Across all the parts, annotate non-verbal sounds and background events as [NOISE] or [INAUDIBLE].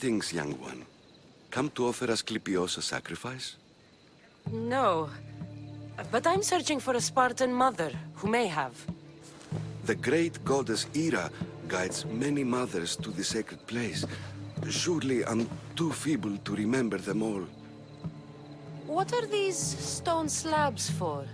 Greetings, young one. Come to offer Asclepios a sacrifice? No. But I'm searching for a Spartan mother who may have. The great goddess Hera guides many mothers to the sacred place. Surely I'm too feeble to remember them all. What are these stone slabs for?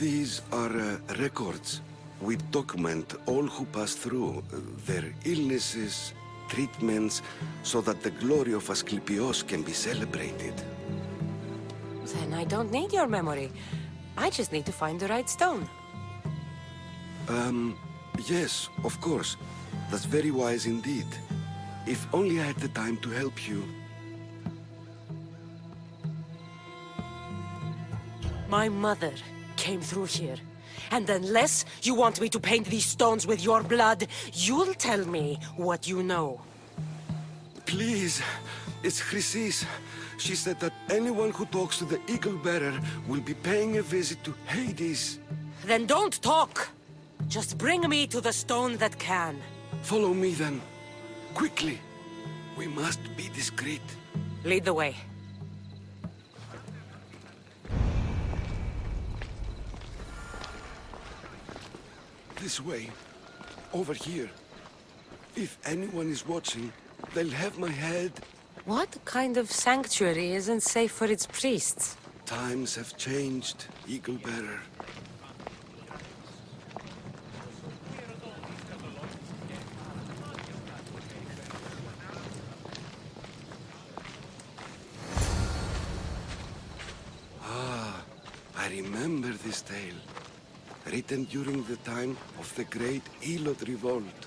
These are uh, records. We document all who pass through, uh, their illnesses, treatments, so that the glory of Asclepios can be celebrated. Then I don't need your memory. I just need to find the right stone. Um, yes, of course. That's very wise indeed. If only I had the time to help you. My mother came through here. And unless you want me to paint these stones with your blood, you'll tell me what you know. Please, it's Chrysis. She said that anyone who talks to the Eagle Bearer will be paying a visit to Hades. Then don't talk! Just bring me to the stone that can. Follow me then. Quickly. We must be discreet. Lead the way. This way. Over here. If anyone is watching, they'll have my head. What kind of sanctuary isn't safe for its priests? Times have changed, Eagle Bearer. Written during the time of the great Helot revolt.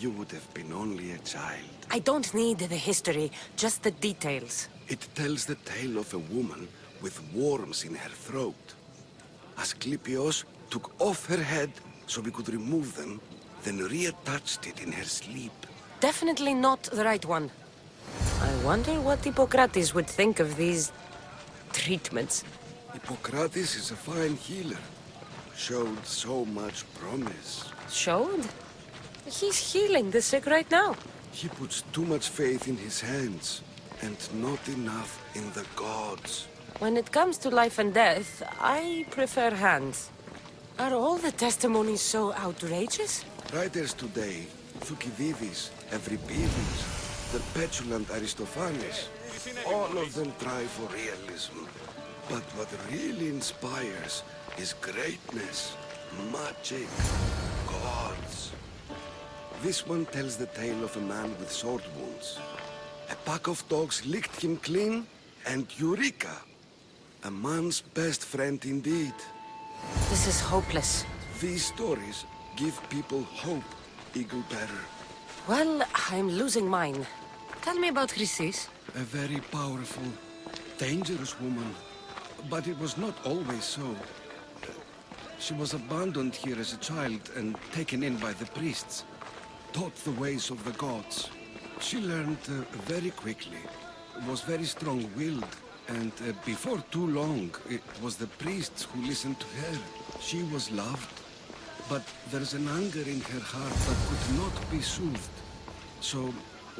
You would have been only a child. I don't need the history, just the details. It tells the tale of a woman with worms in her throat. Asclepios took off her head so we could remove them, then reattached it in her sleep. Definitely not the right one. I wonder what Hippocrates would think of these... treatments. Hippocrates is a fine healer. Showed so much promise. Showed? He's healing the sick right now. He puts too much faith in his hands, and not enough in the gods. When it comes to life and death, I prefer hands. Are all the testimonies so outrageous? Writers today, Thucydides, Euripides, the petulant Aristophanes, all of them try for realism. But what really inspires is greatness, magic, gods. This one tells the tale of a man with sword wounds. A pack of dogs licked him clean, and Eureka! A man's best friend indeed. This is hopeless. These stories give people hope, Eagle Bearer. Well, I'm losing mine. Tell me about Chrysis. A very powerful, dangerous woman. But it was not always so. She was abandoned here as a child and taken in by the priests. Taught the ways of the gods. She learned uh, very quickly. Was very strong-willed. And uh, before too long, it was the priests who listened to her. She was loved. But there's an anger in her heart that could not be soothed. So,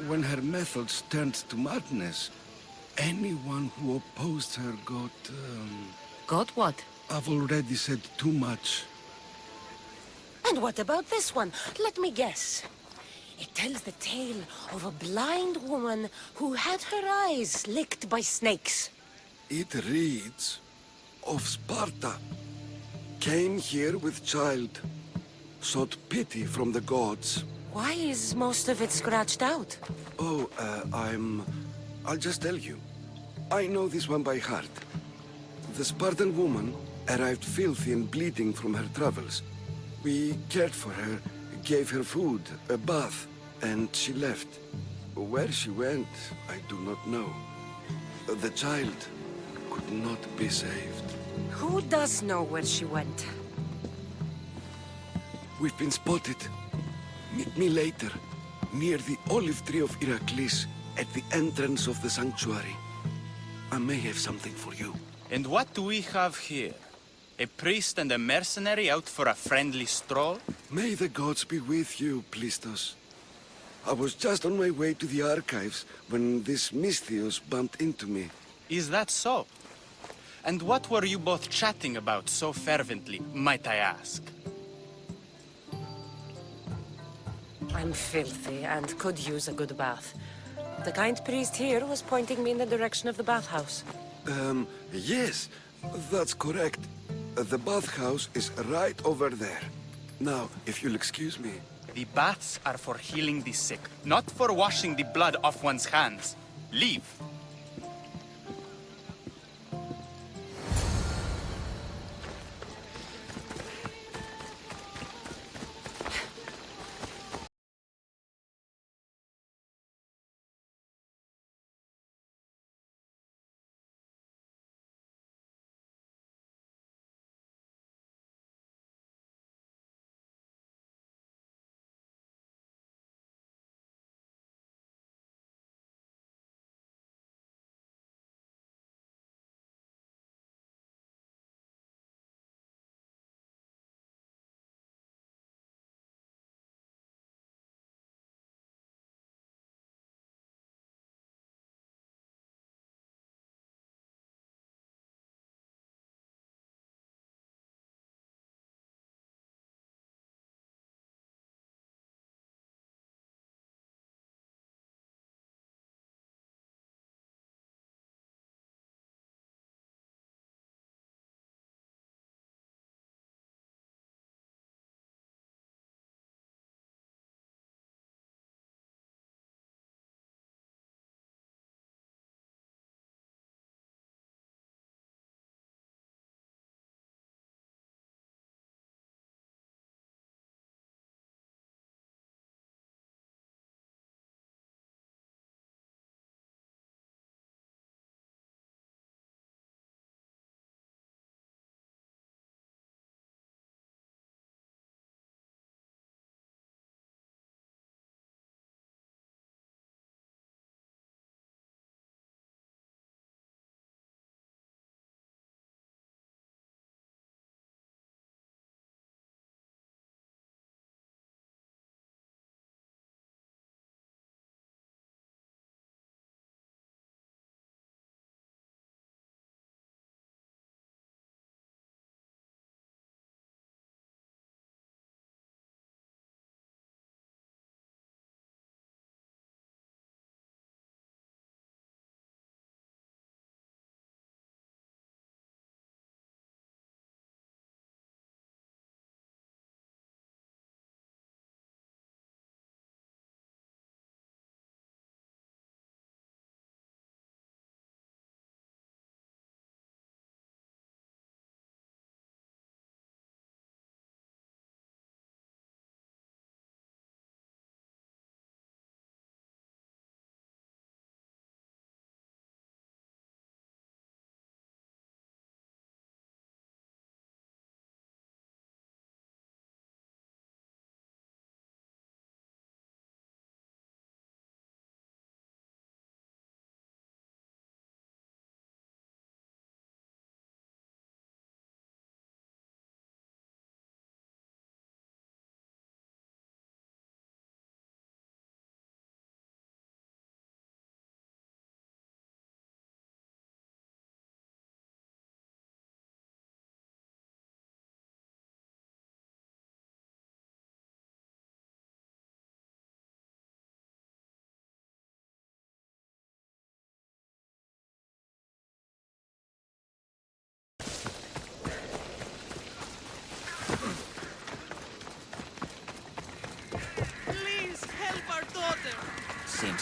when her methods turned to madness, anyone who opposed her got... Um, Got what? I've already said too much. And what about this one? Let me guess. It tells the tale of a blind woman who had her eyes licked by snakes. It reads of Sparta. Came here with child. Sought pity from the gods. Why is most of it scratched out? Oh, uh, I'm... I'll just tell you. I know this one by heart. The Spartan woman arrived filthy and bleeding from her travels. We cared for her, gave her food, a bath, and she left. Where she went, I do not know. The child could not be saved. Who does know where she went? We've been spotted. Meet me later, near the olive tree of Heracles, at the entrance of the sanctuary. I may have something for you. And what do we have here? A priest and a mercenary out for a friendly stroll? May the gods be with you, Plistos. I was just on my way to the archives when this Misthios bumped into me. Is that so? And what were you both chatting about so fervently, might I ask? I'm filthy and could use a good bath. The kind priest here was pointing me in the direction of the bathhouse. Um, yes, that's correct. Uh, The bathhouse is right over there. Now, if you'll excuse me. The baths are for healing the sick, not for washing the blood off one's hands. Leave.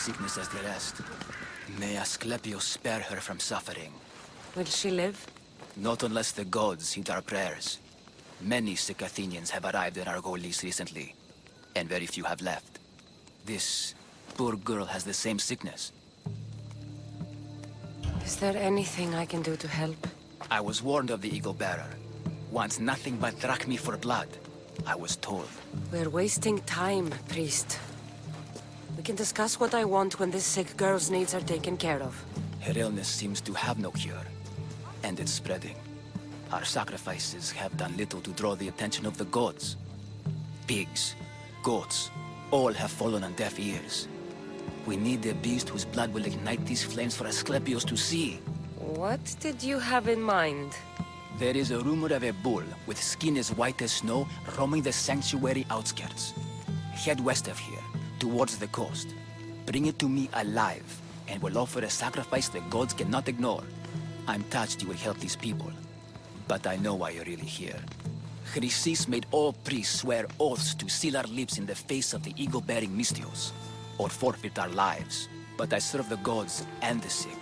Sickness as the rest. May Asclepius spare her from suffering. Will she live? Not unless the gods heed our prayers. Many sick Athenians have arrived in Argolis recently, and very few have left. This poor girl has the same sickness. Is there anything I can do to help? I was warned of the Eagle Bearer. Wants nothing but drachmi for blood. I was told. We're wasting time, priest. We can discuss what I want when this sick girl's needs are taken care of. Her illness seems to have no cure, and it's spreading. Our sacrifices have done little to draw the attention of the gods. Pigs, goats, All have fallen on deaf ears. We need a beast whose blood will ignite these flames for Asclepios to see. What did you have in mind? There is a rumor of a bull with skin as white as snow roaming the sanctuary outskirts. Head west of here, towards the coast. Bring it to me alive, and we'll offer a sacrifice the gods cannot ignore. I'm touched you will help these people, but I know why you're really here. Chrysis made all priests swear oaths to seal our lips in the face of the eagle-bearing Misthios, or forfeit our lives. But I serve the gods and the sick.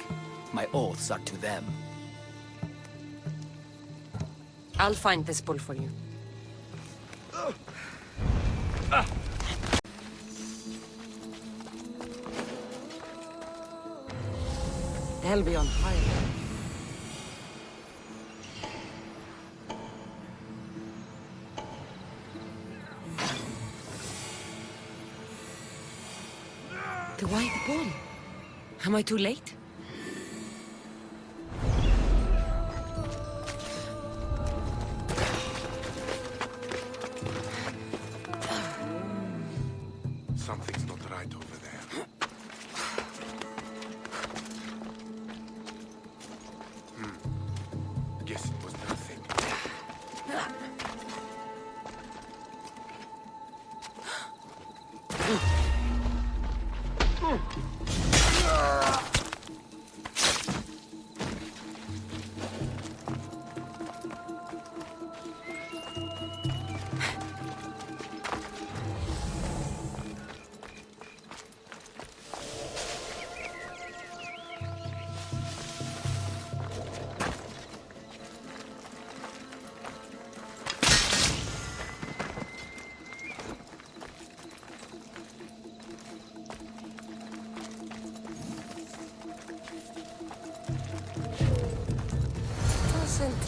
My oaths are to them. I'll find this bull for you. Ah. Be on fire. The white ball. Am I too late?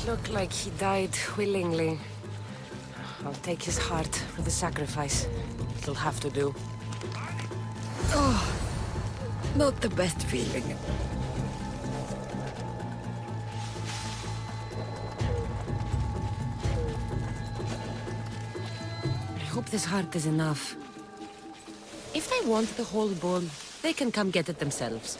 Doesn't look like he died willingly. I'll take his heart for the sacrifice. It'll have to do. Oh, not the best feeling. I hope this heart is enough. If they want the whole bull, they can come get it themselves.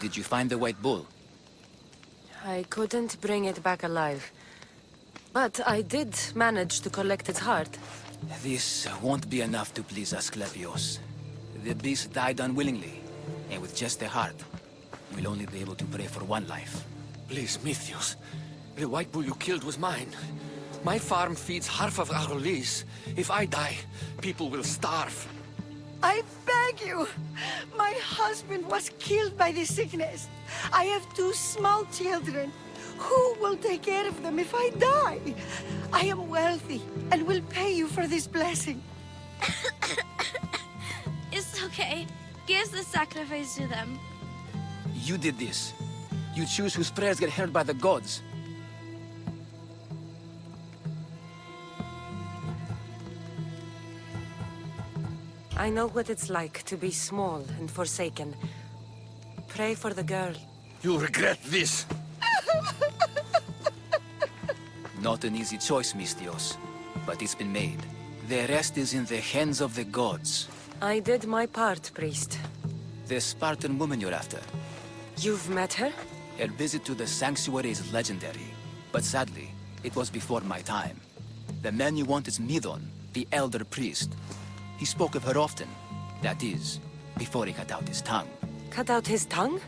Did you find the White Bull? I couldn't bring it back alive. But I did manage to collect its heart. This won't be enough to please Asclepios. The beast died unwillingly, and with just the heart, we'll only be able to pray for one life. Please, Misthios. The white bull you killed was mine. My farm feeds half of Argolis. If I die, people will starve. I beg you! My husband was killed by the sickness. I have two small children. Who will take care of them if I die? I am wealthy and will pay you for this blessing. [COUGHS] It's okay. Give the sacrifice to them. You did this. You choose whose prayers get heard by the gods. I know what it's like to be small and forsaken. Pray for the girl. You regret this. [LAUGHS] Not an easy choice, Misthios, but it's been made. The rest is in the hands of the gods. I did my part, priest. The Spartan woman you're after. You've met her? Her visit to the sanctuary is legendary, but sadly, it was before my time. The man you want is Midon, the elder priest. He spoke of her often. That is, before he cut out his tongue. Cut out his tongue?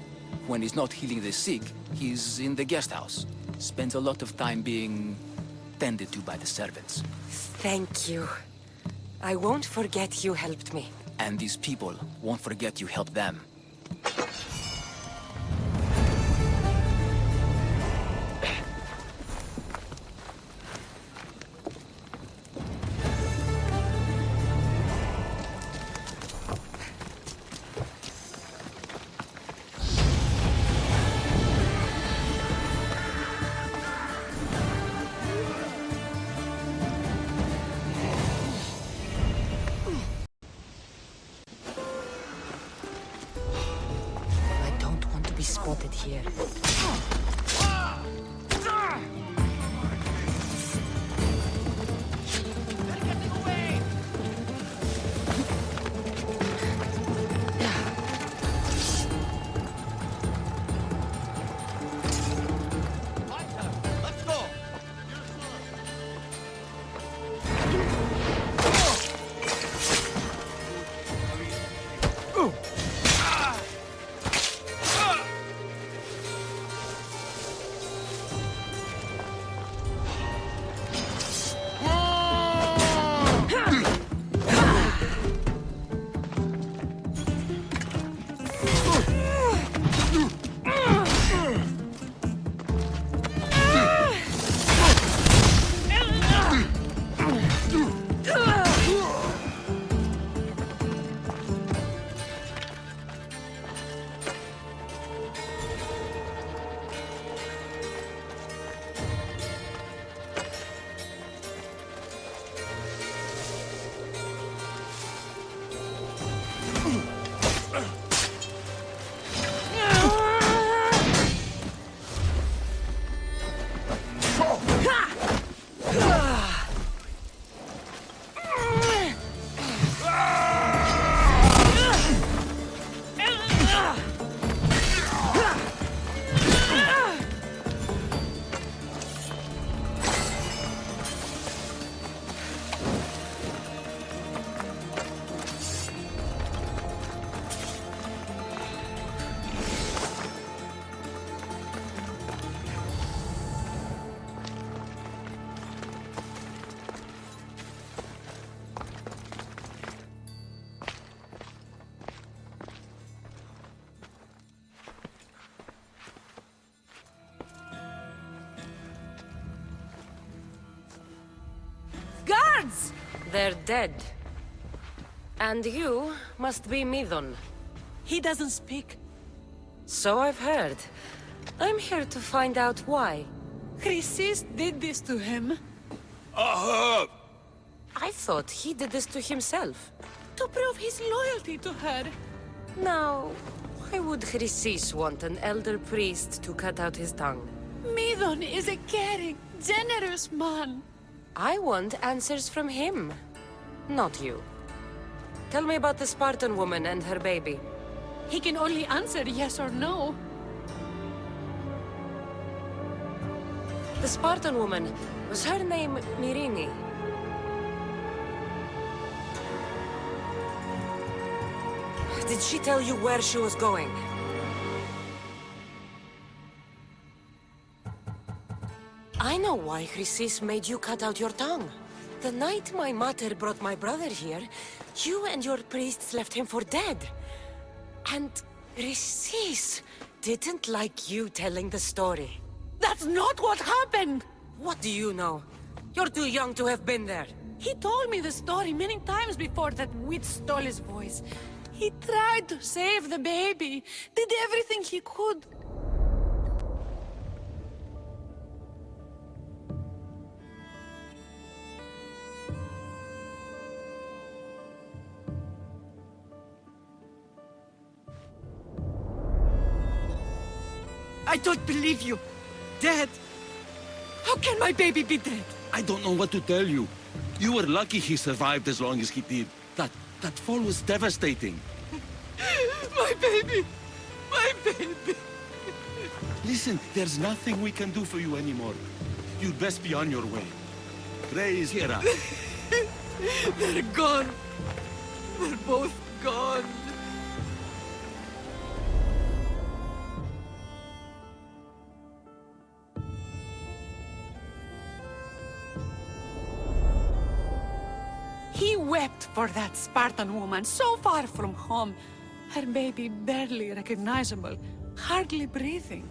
When he's not healing the sick, he's in the guest house. Spends a lot of time being tended to by the servants. Thank you. I won't forget you helped me. And these people won't forget you helped them. Be spotted here. They're dead. And you must be Midon. He doesn't speak. So I've heard. I'm here to find out why. Chrysis did this to him uh-huh. I thought he did this to himself. to prove his loyalty to her. Now, why would Chrysis want an elder priest to cut out his tongue? Midon is a caring, generous man. I want answers from him, not you. Tell me about the Spartan woman and her baby. He can only answer yes or no. The Spartan woman, was her name Myrrine? Did she tell you where she was going? I know why Chrysis made you cut out your tongue. The night my mother brought my brother here, you and your priests left him for dead. And Chrysis didn't like you telling the story. That's not what happened! What do you know? You're too young to have been there. He told me the story many times before that witch stole his voice. He tried to save the baby, did everything he could. I don't believe you. Dead? How can my baby be dead? I don't know what to tell you. You were lucky he survived as long as he did. That, that fall was devastating. [LAUGHS] My baby! My baby! Listen, there's nothing we can do for you anymore. You'd best be on your way. Praise Hera. [LAUGHS] They're gone. They're both gone. For that Spartan woman so far from home. Her baby barely recognizable, hardly breathing.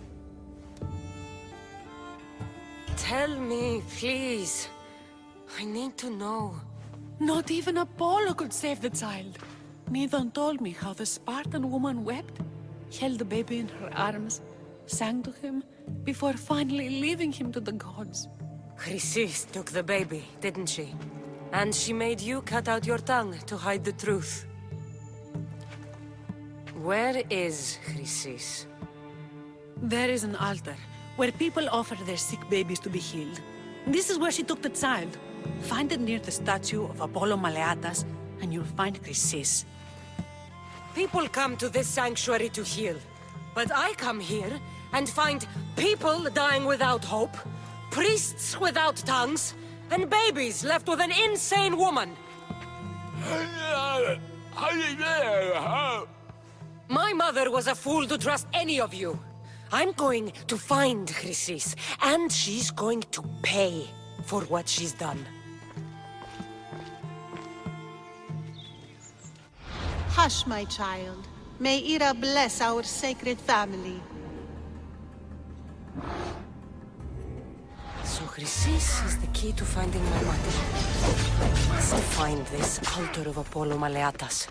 Tell me, please. I need to know. Not even Apollo could save the child. Midon told me how the Spartan woman wept, held the baby in her arms, sang to him, before finally leaving him to the gods. Chrysis took the baby, didn't she? And she made you cut out your tongue to hide the truth. Where is Chrysis? There is an altar, where people offer their sick babies to be healed. This is where she took the child. Find it near the statue of Apollo Maleatas, and you'll find Chrysis. People come to this sanctuary to heal. But I come here and find people dying without hope, priests without tongues, and babies left with an insane woman. My mother was a fool to trust any of you. I'm going to find Chrysis, and she's going to pay for what she's done. Hush, my child. May Hera bless our sacred family. Chrysis is the key to finding my mother. I must find this altar of Apollo Maleatas.